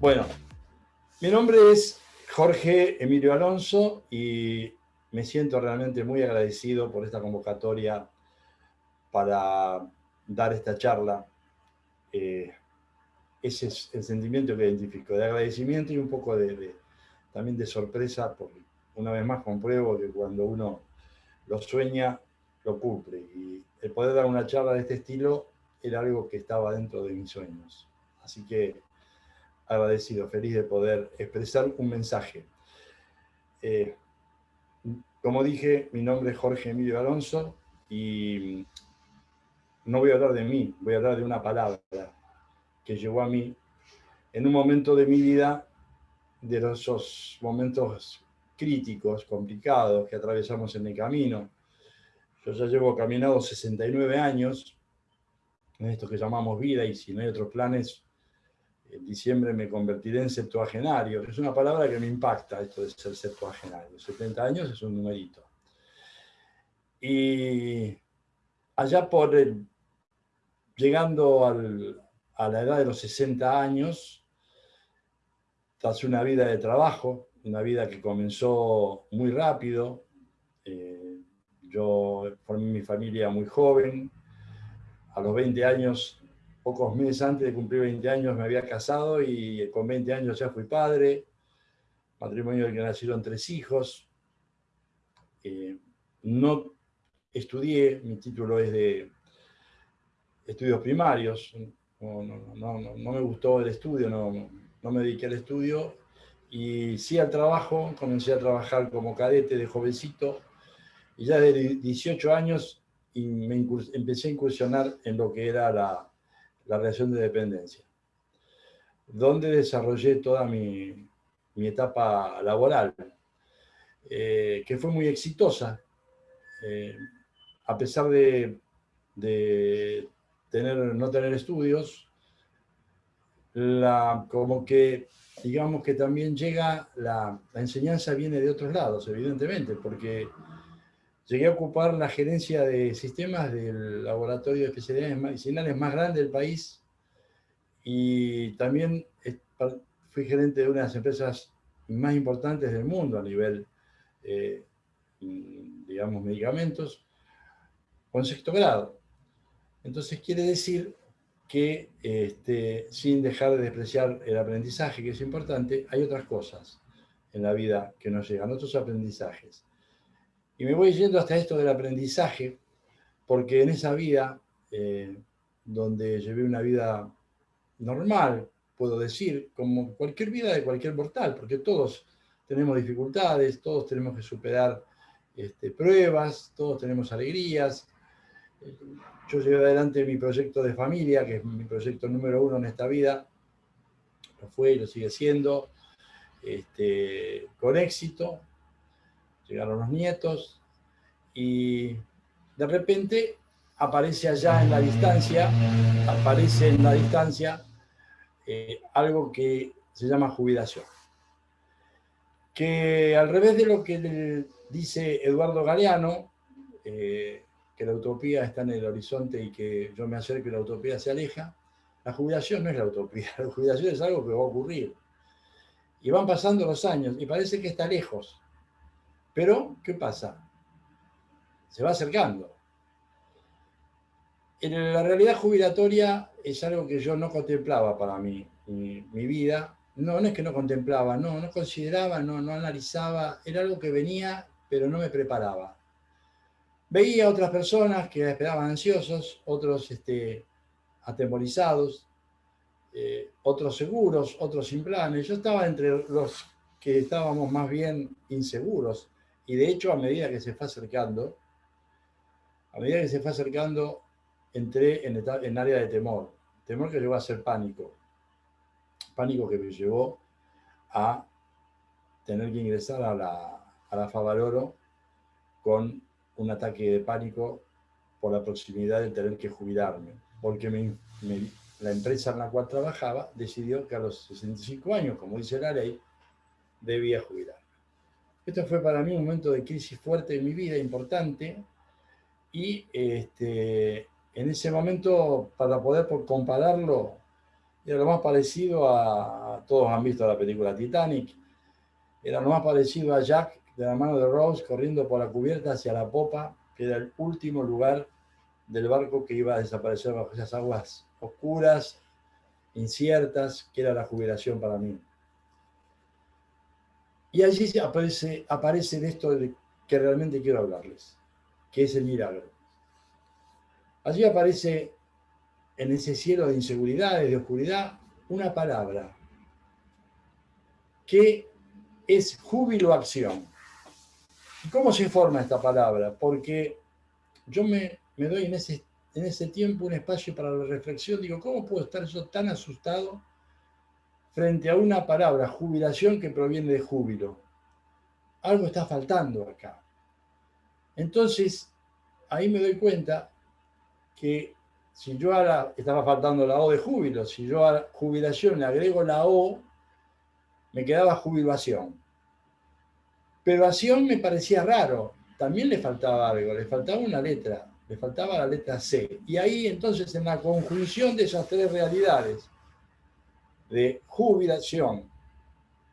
Bueno, mi nombre es Jorge Emilio Alonso y me siento realmente muy agradecido por esta convocatoria para dar esta charla. Eh, ese es el sentimiento que identifico, de agradecimiento y un poco de, también de sorpresa, porque una vez más compruebo que cuando uno lo sueña, lo cumple. Y el poder dar una charla de este estilo era algo que estaba dentro de mis sueños. Así que agradecido, feliz de poder expresar un mensaje. Eh, como dije, mi nombre es Jorge Emilio Alonso y no voy a hablar de mí, voy a hablar de una palabra que llegó a mí en un momento de mi vida, de esos momentos críticos, complicados que atravesamos en el camino. Yo ya llevo caminado 69 años en esto que llamamos vida y si no hay otros planes, en diciembre me convertiré en septuagenario. Es una palabra que me impacta, esto de ser septuagenario. 70 años es un numerito. Y allá por el, llegando a la edad de los 60 años, tras una vida de trabajo, una vida que comenzó muy rápido, eh, yo formé mi familia muy joven, a los 20 años pocos meses antes de cumplir 20 años me había casado y con 20 años ya fui padre, matrimonio del que nacieron tres hijos. Eh, no estudié, mi título es de estudios primarios, no, me gustó el estudio, no, me dediqué al estudio. Y sí al trabajo, comencé a trabajar como cadete de jovencito. Y ya de 18 años y me empecé a incursionar en lo que era la, la relación de dependencia, donde desarrollé toda mi, etapa laboral, eh, que fue muy exitosa, eh, a pesar de, tener, no tener estudios, la, como que, digamos que también llega, la, la enseñanza viene de otros lados, evidentemente, porque Llegué a ocupar la gerencia de sistemas del laboratorio de especialidades medicinales más grande del país y también fui gerente de una de las empresas más importantes del mundo a nivel, eh, digamos, medicamentos, con sexto grado. Entonces quiere decir que este, sin dejar de despreciar el aprendizaje, que es importante, hay otras cosas en la vida que nos llegan, otros aprendizajes. Y me voy yendo hasta esto del aprendizaje, porque en esa vida, eh, donde llevé una vida normal, puedo decir, como cualquier vida de cualquier mortal, porque todos tenemos dificultades, todos tenemos que superar este, pruebas, todos tenemos alegrías. Yo llevé adelante mi proyecto de familia, que es mi proyecto número uno en esta vida, lo fue y lo sigue siendo, este, con éxito, llegaron los nietos y de repente aparece allá en la distancia, aparece en la distancia eh, algo que se llama jubilación. Que al revés de lo que dice Eduardo Galeano, eh, que la utopía está en el horizonte y que yo me acerco y la utopía se aleja, la jubilación no es la utopía, la jubilación es algo que va a ocurrir. Y van pasando los años y parece que está lejos, pero, ¿qué pasa? Se va acercando. En la realidad jubilatoria es algo que yo no contemplaba para mí, mi, vida. No, no es que no contemplaba, no, no consideraba, no, no analizaba, era algo que venía, pero no me preparaba. Veía a otras personas que esperaban ansiosos, otros este, atemorizados, eh, otros seguros, otros sin planes. Yo estaba entre los que estábamos más bien inseguros. Y de hecho, a medida que se fue acercando, a medida que se fue acercando, entré en, área de temor. Temor que llegó a ser pánico. Pánico que me llevó a tener que ingresar a la, a la Favaloro con un ataque de pánico por la proximidad de tener que jubilarme. Porque la empresa en la cual trabajaba decidió que a los 65 años, como dice la ley, debía jubilar. Esto fue para mí un momento de crisis fuerte en mi vida, importante, y este, en ese momento, para poder compararlo, Era lo más parecido a, todos han visto la película Titanic, era lo más parecido a Jack de la mano de Rose corriendo por la cubierta hacia la popa, que era el último lugar del barco que iba a desaparecer bajo esas aguas oscuras, inciertas, que era la jubilación para mí. Y allí aparece, aparece esto que realmente quiero hablarles, que es el milagro. Allí aparece en ese cielo de inseguridades, de oscuridad, una palabra que es júbilo acción. ¿Cómo se forma esta palabra? Porque yo me, me doy en ese, en ese tiempo un espacio para la reflexión. Digo, ¿cómo puedo estar yo tan asustado frente a una palabra, jubilación, que proviene de júbilo? Algo está faltando acá. Entonces, ahí me doy cuenta que si yo ahora, estaba faltando la O de júbilo, si yo a jubilación le agrego la O, me quedaba jubilación. Pero acción me parecía raro, también le faltaba algo, le faltaba una letra, le faltaba la letra C. Y ahí entonces en la conjunción de esas tres realidades, de jubilación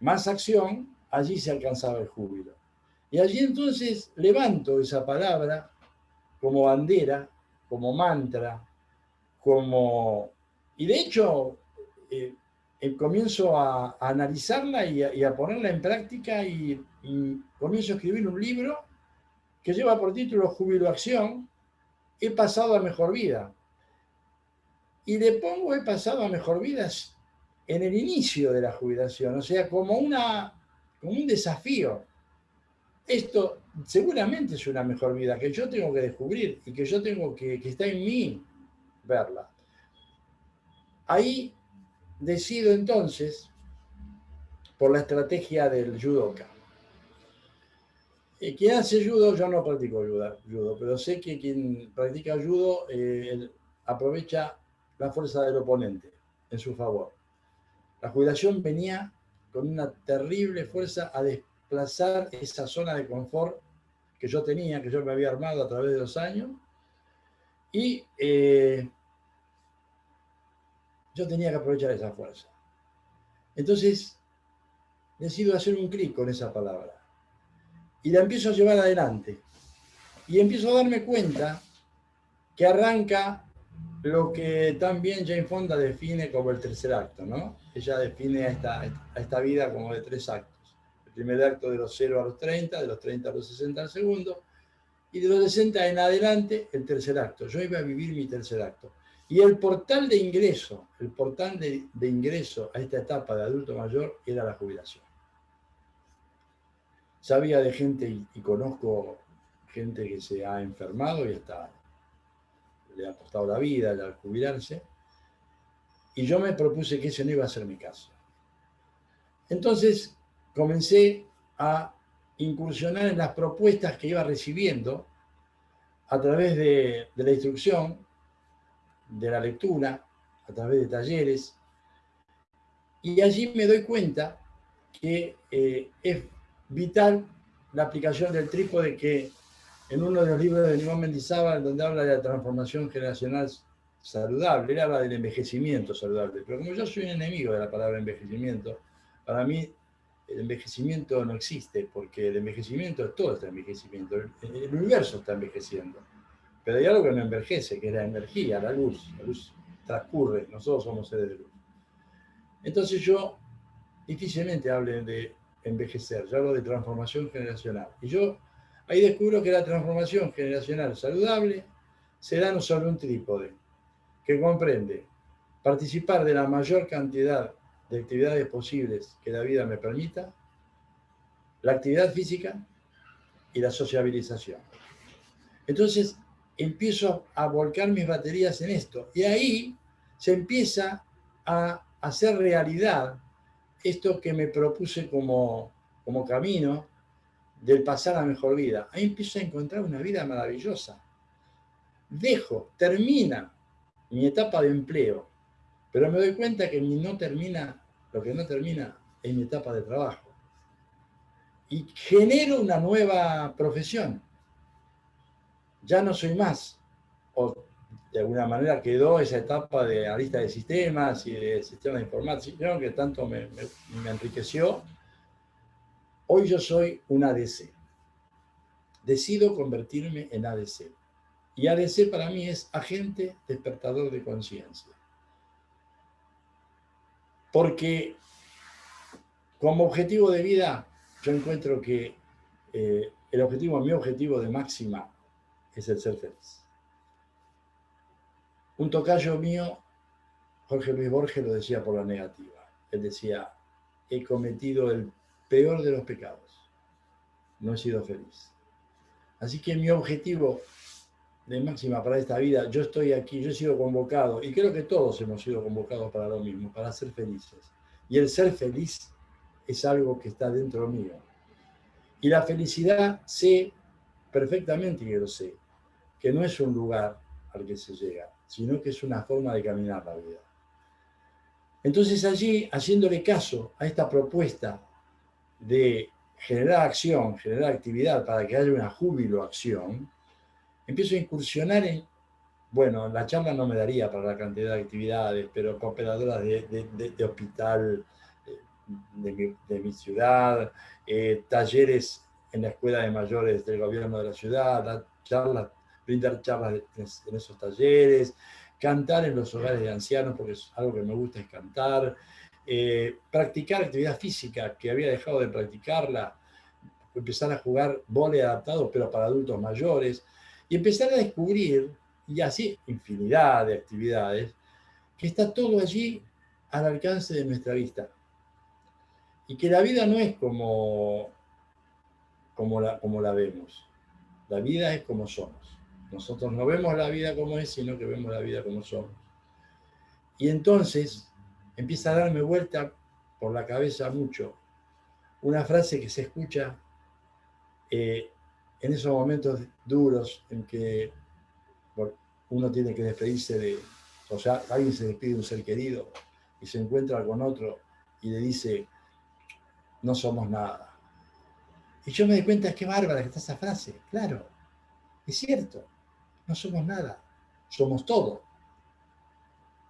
más acción, allí se alcanzaba el júbilo. Y allí entonces levanto esa palabra como bandera, como mantra, como... Y de hecho, eh, eh, comienzo a, analizarla y a, ponerla en práctica y, comienzo a escribir un libro que lleva por título Júbilo Acción, He pasado a mejor vida. Y le pongo He pasado a mejor vida en el inicio de la jubilación, o sea, como, una, como un desafío. Esto seguramente es una mejor vida que yo tengo que descubrir y que yo tengo que, que está en mí verla. Ahí decido entonces por la estrategia del judoka. Eh, quien hace judo, yo no practico judo, pero sé que quien practica judo eh, aprovecha la fuerza del oponente en su favor. La jubilación venía con una terrible fuerza a desplazar esa zona de confort que yo tenía, que yo me había armado a través de los años, y eh, yo tenía que aprovechar esa fuerza. Entonces, decido hacer un clic con esa palabra. Y la empiezo a llevar adelante. Y empiezo a darme cuenta que arranca lo que también Jane Fonda define como el tercer acto, ¿no? Ella define a esta, esta vida como de tres actos. El primer acto de los 0 a los 30, de los 30 a los 60 al segundo, y de los 60 en adelante el tercer acto. Yo iba a vivir mi tercer acto. Y el portal de ingreso, el portal de, ingreso a esta etapa de adulto mayor era la jubilación. Sabía de gente y, conozco gente que se ha enfermado y hasta le ha costado la vida al jubilarse. Y yo me propuse que ese no iba a ser mi caso. Entonces comencé a incursionar en las propuestas que iba recibiendo a través de la instrucción de la lectura, a través de talleres, y allí me doy cuenta que eh, es vital la aplicación del trípode que en uno de los libros de Nimón Mendizábal, donde habla de la transformación generacional saludable, él habla del envejecimiento saludable, pero como yo soy un enemigo de la palabra envejecimiento, para mí el envejecimiento no existe, porque el envejecimiento es todo este envejecimiento, el universo está envejeciendo. Pero hay algo que no envejece, que es la energía, la luz. La luz transcurre, nosotros somos seres de luz. Entonces yo difícilmente hablo de envejecer, yo hablo de transformación generacional. Y yo ahí descubro que la transformación generacional saludable se da no solo un trípode, que comprende participar de la mayor cantidad de actividades posibles que la vida me permita, la actividad física y la sociabilización. Entonces, empiezo a volcar mis baterías en esto. Y ahí se empieza a hacer realidad esto que me propuse como, como camino del pasar a mejor vida. Ahí empiezo a encontrar una vida maravillosa. Dejo, termina mi etapa de empleo, pero me doy cuenta que no termina, lo que no termina es mi etapa de trabajo. Y genero una nueva profesión ya no soy más, o de alguna manera quedó esa etapa de analista de sistemas y de sistemas de información que tanto me, me enriqueció. Hoy yo soy un ADC. Decido convertirme en ADC. Y ADC para mí es agente despertador de conciencia. Porque como objetivo de vida, yo encuentro que eh, el objetivo, mi objetivo de máxima es el ser feliz. Un tocayo mío, Jorge Luis Borges, lo decía por la negativa. Él decía, he cometido el peor de los pecados. No he sido feliz. Así que mi objetivo de máxima para esta vida, yo estoy aquí, yo he sido convocado, y creo que todos hemos sido convocados para lo mismo, para ser felices. Y el ser feliz es algo que está dentro mío. Y la felicidad sé perfectamente que lo sé, que no es un lugar al que se llega, sino que es una forma de caminar la vida. Entonces allí, haciéndole caso a esta propuesta de generar acción, generar actividad para que haya una júbilo acción, empiezo a incursionar en, bueno, la charla no me daría para la cantidad de actividades, pero cooperadoras de, hospital eh, de mi, ciudad, eh, talleres en la escuela de mayores del gobierno de la ciudad, charlas, brindar charlas en esos talleres, cantar en los hogares de ancianos, porque es algo que me gusta es cantar, eh, practicar actividad física, que había dejado de practicarla, empezar a jugar vole adaptado, pero para adultos mayores, y empezar a descubrir, y así infinidad de actividades, que está todo allí al alcance de nuestra vista. Y que la vida no es como, como, la, como la vemos. La vida es como somos. Nosotros no vemos la vida como es, sino que vemos la vida como somos. Y entonces empieza a darme vuelta por la cabeza mucho una frase que se escucha eh, en esos momentos duros en que uno tiene que despedirse de, o sea, alguien se despide de un ser querido y se encuentra con otro y le dice, no somos nada. Y yo me di cuenta, bárbara que está esa frase. Claro, es cierto, no somos nada, somos todo.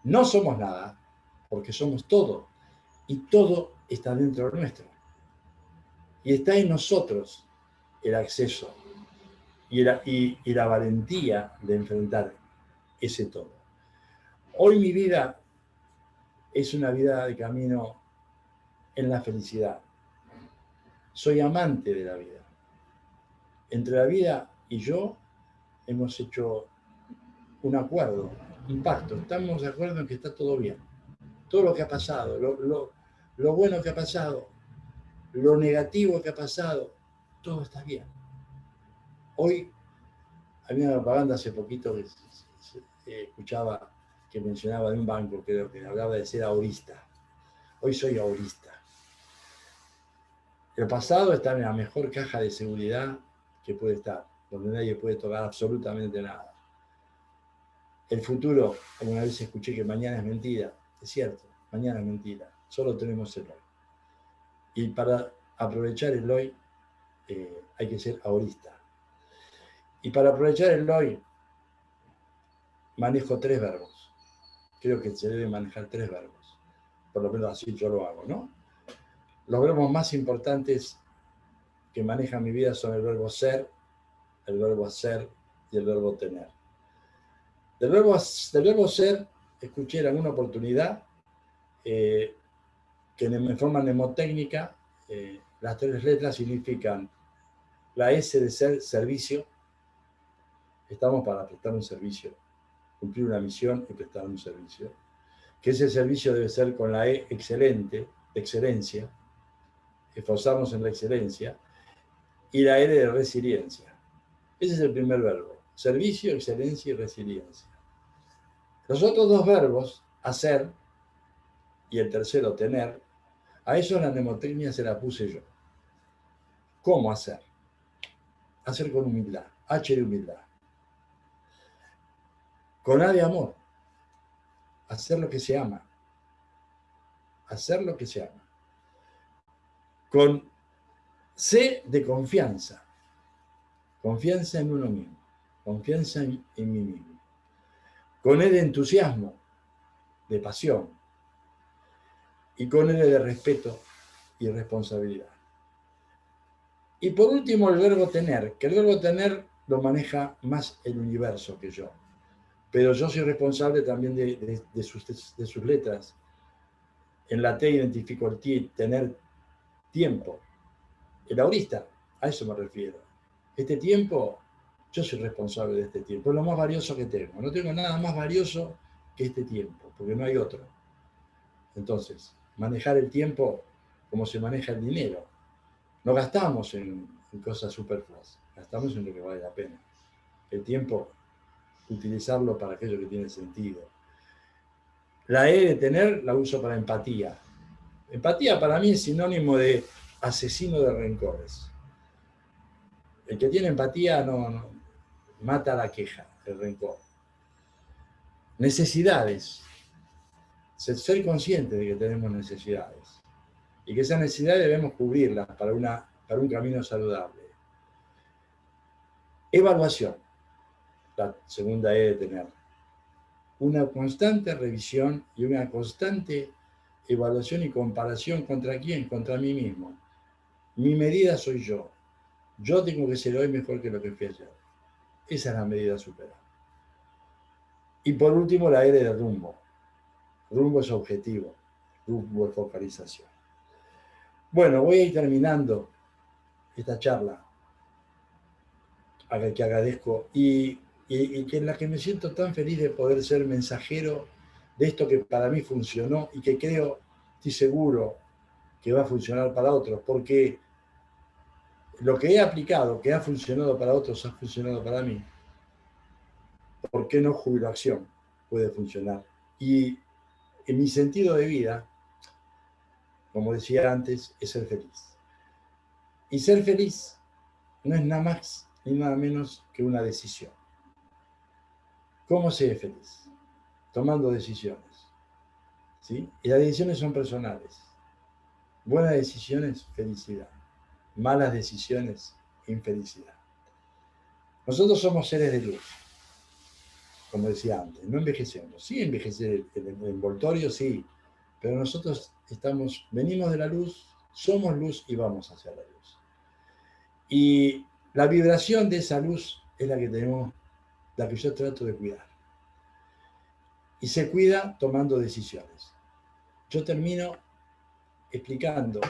No somos nada, porque somos todo. Y todo está dentro de nuestro. Y está en nosotros el acceso y la, y, la valentía de enfrentar ese todo. Hoy mi vida es una vida de camino en la felicidad. Soy amante de la vida. Entre la vida y yo hemos hecho un acuerdo, un pacto. Estamos de acuerdo en que está todo bien. Todo lo que ha pasado, lo, lo bueno que ha pasado, lo negativo que ha pasado, todo está bien. Hoy había una propaganda hace poquito que escuchaba que mencionaba de un banco, creo que hablaba de ser aurista. Hoy soy aurista. El pasado está en la mejor caja de seguridad que puede estar, donde nadie puede tocar absolutamente nada. El futuro, alguna vez escuché que mañana es mentira, es cierto, mañana es mentira, solo tenemos el hoy. Y para aprovechar el hoy eh, hay que ser aurista. Y para aprovechar el hoy, manejo tres verbos. Creo que se debe manejar tres verbos. Por lo menos así yo lo hago, ¿no? Los verbos más importantes que manejan mi vida son el verbo ser, el verbo hacer y el verbo tener. Del verbo, del verbo ser, escuché en alguna oportunidad eh, que en forma mnemotécnica eh, las tres letras significan la S de ser servicio, Estamos para prestar un servicio, cumplir una misión y prestar un servicio. Que ese servicio debe ser con la E excelente, excelencia, esforzarnos en la excelencia, y la R de resiliencia. Ese es el primer verbo, servicio, excelencia y resiliencia. Los otros dos verbos, hacer, y el tercero, tener, a eso la mnemotecnia se la puse yo. ¿Cómo hacer? Hacer con humildad, H de humildad con A de amor. Hacer lo que se ama. Hacer lo que se ama. Con C de confianza. Confianza en uno mismo. Confianza en, mí mismo. Con de entusiasmo, de pasión, y con él de respeto y responsabilidad. Y por último, el verbo tener, que el verbo tener lo maneja más el universo que yo. Pero yo soy responsable también de, sus, de sus, letras. En la T identifico el T, tener tiempo. El aurista, a eso me refiero. Este tiempo, yo soy responsable de este tiempo. Es lo más valioso que tengo. No tengo nada más valioso que este tiempo, porque no hay otro. Entonces, manejar el tiempo como se maneja el dinero. No gastamos en, cosas superfluas, gastamos en lo que vale la pena. El tiempo, utilizarlo para aquello que tiene sentido. La E de tener la uso para empatía. Empatía para mí es sinónimo de asesino de rencores. El que tiene empatía no, mata la queja, el rencor. Necesidades. Ser consciente de que tenemos necesidades y que esas necesidades debemos cubrirlas para, una, para un camino saludable. Evaluación, la segunda E de tener. Una constante revisión y una constante evaluación y comparación contra quién, contra mí mismo. Mi medida soy yo. Yo tengo que ser hoy mejor que lo que fui ayer. Esa es la medida superada. Y por último, la E de rumbo. Rumbo es objetivo, rumbo es focalización. Bueno, voy a ir terminando esta charla, a la que agradezco, y, y, que en la que me siento tan feliz de poder ser mensajero de esto que para mí funcionó y que creo, estoy seguro, que va a funcionar para otros, porque lo que he aplicado, que ha funcionado para otros, ha funcionado para mí. ¿Por qué no jubilación puede funcionar? Y en mi sentido de vida, como decía antes, es ser feliz. Y ser feliz no es nada más ni nada menos que una decisión. ¿Cómo ser feliz? Tomando decisiones. ¿sí? Y las decisiones son personales. Buenas decisiones, felicidad. Malas decisiones, infelicidad. Nosotros somos seres de luz, como decía antes, no envejecemos. Sí, envejecer el, el envoltorio, sí, pero nosotros estamos, venimos de la luz, somos luz y vamos hacia la luz. Y la vibración de esa luz es la que tenemos, la que yo trato de cuidar. Y se cuida tomando decisiones. Yo termino explicando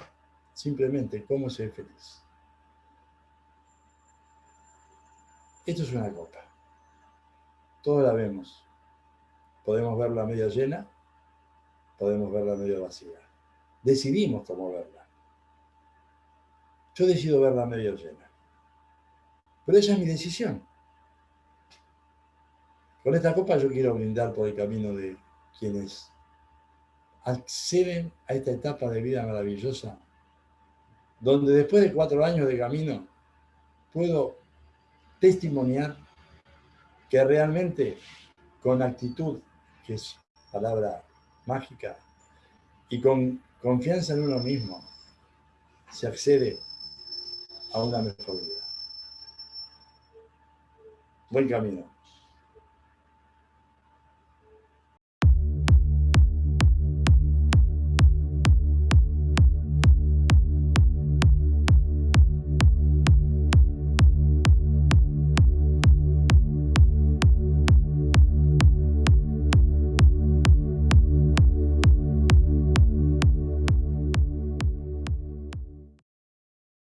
simplemente cómo ser feliz. Esto es una copa. Todos la vemos. Podemos verla medio llena podemos verla medio vacía. Decidimos cómo verla. Yo decido verla medio llena. Pero esa es mi decisión. Con esta copa yo quiero brindar por el camino de quienes acceden a esta etapa de vida maravillosa, donde después de cuatro años de camino puedo testimoniar que realmente con actitud, que es palabra mágica y con confianza en uno mismo se accede a una mejor vida. Buen camino.